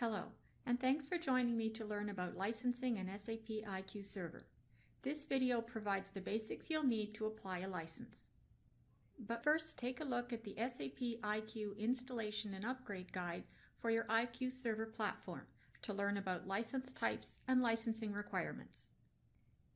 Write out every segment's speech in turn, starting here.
Hello, and thanks for joining me to learn about licensing an SAP IQ Server. This video provides the basics you'll need to apply a license. But first, take a look at the SAP IQ Installation and Upgrade Guide for your IQ Server platform to learn about license types and licensing requirements.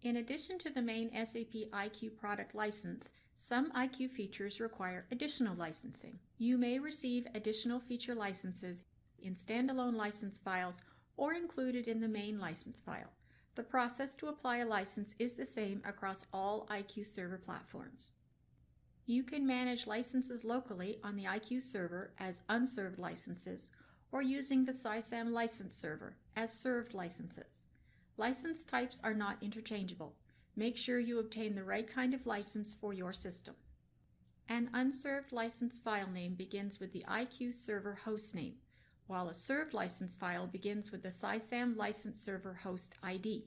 In addition to the main SAP IQ product license, some IQ features require additional licensing. You may receive additional feature licenses in standalone license files or included in the main license file. The process to apply a license is the same across all IQ server platforms. You can manage licenses locally on the IQ server as unserved licenses or using the SySAM license server as served licenses. License types are not interchangeable. Make sure you obtain the right kind of license for your system. An unserved license file name begins with the IQ server host name while a served license file begins with the SySAM license server host ID.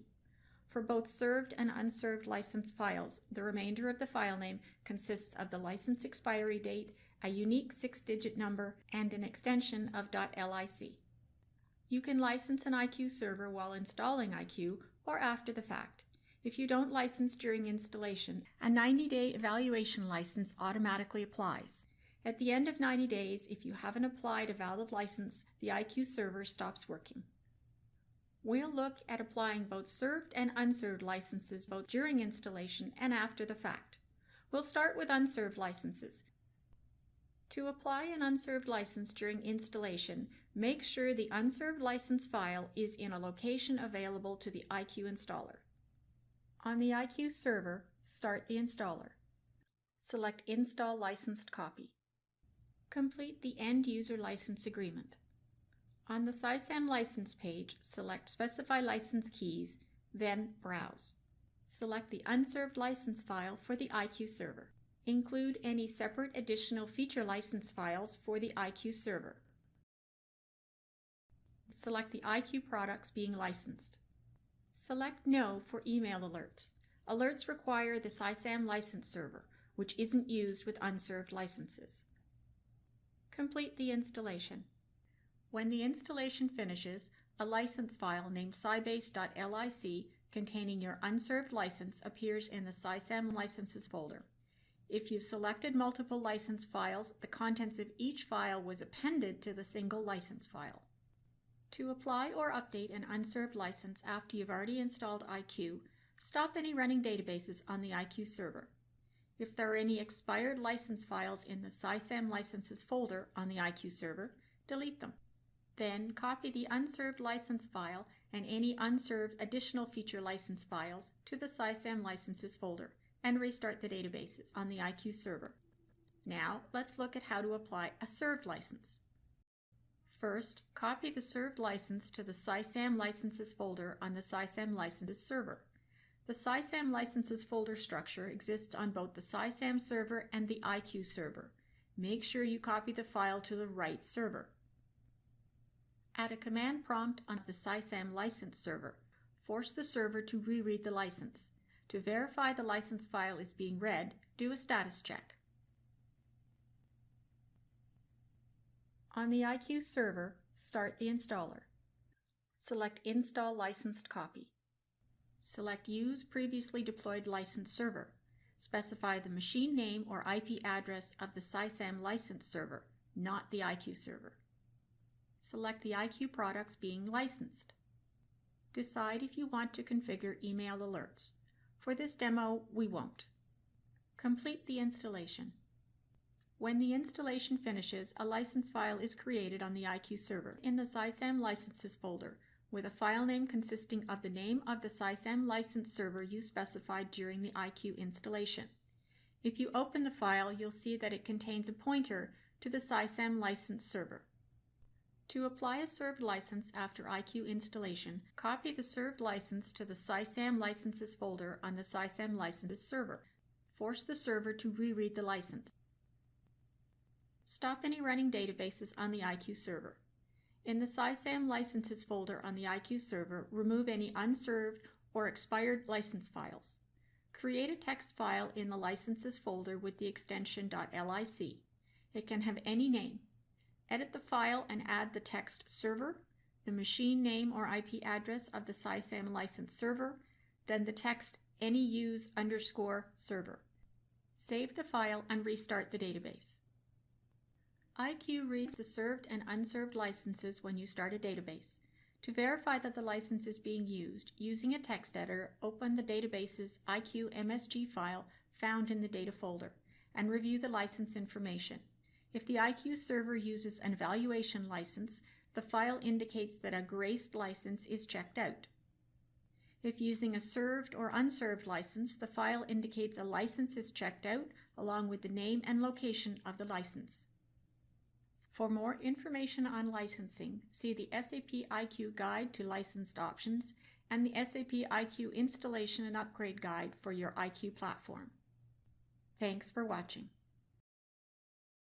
For both served and unserved license files, the remainder of the file name consists of the license expiry date, a unique six-digit number, and an extension of .lic. You can license an IQ server while installing IQ or after the fact. If you don't license during installation, a 90-day evaluation license automatically applies. At the end of 90 days, if you haven't applied a valid license, the IQ server stops working. We'll look at applying both served and unserved licenses both during installation and after the fact. We'll start with unserved licenses. To apply an unserved license during installation, make sure the unserved license file is in a location available to the IQ installer. On the IQ server, start the installer. Select Install Licensed Copy. Complete the End User License Agreement. On the SySAM license page, select Specify License Keys, then Browse. Select the unserved license file for the IQ server. Include any separate additional feature license files for the IQ server. Select the IQ products being licensed. Select No for email alerts. Alerts require the SySAM license server, which isn't used with unserved licenses. Complete the installation. When the installation finishes, a license file named sybase.lic containing your unserved license appears in the SySAM licenses folder. If you selected multiple license files, the contents of each file was appended to the single license file. To apply or update an unserved license after you've already installed IQ, stop any running databases on the IQ server. If there are any expired license files in the SySAM licenses folder on the IQ server, delete them. Then copy the unserved license file and any unserved additional feature license files to the SySAM licenses folder and restart the databases on the IQ server. Now let's look at how to apply a served license. First, copy the served license to the SySAM licenses folder on the SySAM licenses server. The SySAM licenses folder structure exists on both the SySAM server and the IQ server. Make sure you copy the file to the right server. Add a command prompt on the SySAM license server. Force the server to reread the license. To verify the license file is being read, do a status check. On the IQ server, start the installer. Select Install Licensed Copy. Select Use Previously Deployed License Server. Specify the machine name or IP address of the SySAM license server, not the IQ server. Select the IQ products being licensed. Decide if you want to configure email alerts. For this demo, we won't. Complete the installation. When the installation finishes, a license file is created on the IQ server in the SySAM licenses folder with a file name consisting of the name of the SySAM license server you specified during the IQ installation. If you open the file, you'll see that it contains a pointer to the SySAM license server. To apply a served license after IQ installation, copy the served license to the SySAM licenses folder on the SySAM licenses server. Force the server to reread the license. Stop any running databases on the IQ server. In the SySAM licenses folder on the IQ server, remove any unserved or expired license files. Create a text file in the licenses folder with the extension .lic. It can have any name. Edit the file and add the text server, the machine name or IP address of the SySAM license server, then the text any use underscore server. Save the file and restart the database. IQ reads the served and unserved licenses when you start a database. To verify that the license is being used, using a text editor, open the database's IQ MSG file found in the data folder and review the license information. If the IQ server uses an evaluation license, the file indicates that a graced license is checked out. If using a served or unserved license, the file indicates a license is checked out along with the name and location of the license. For more information on licensing, see the SAP IQ Guide to Licensed Options and the SAP IQ Installation and Upgrade Guide for your IQ platform. Thanks for watching.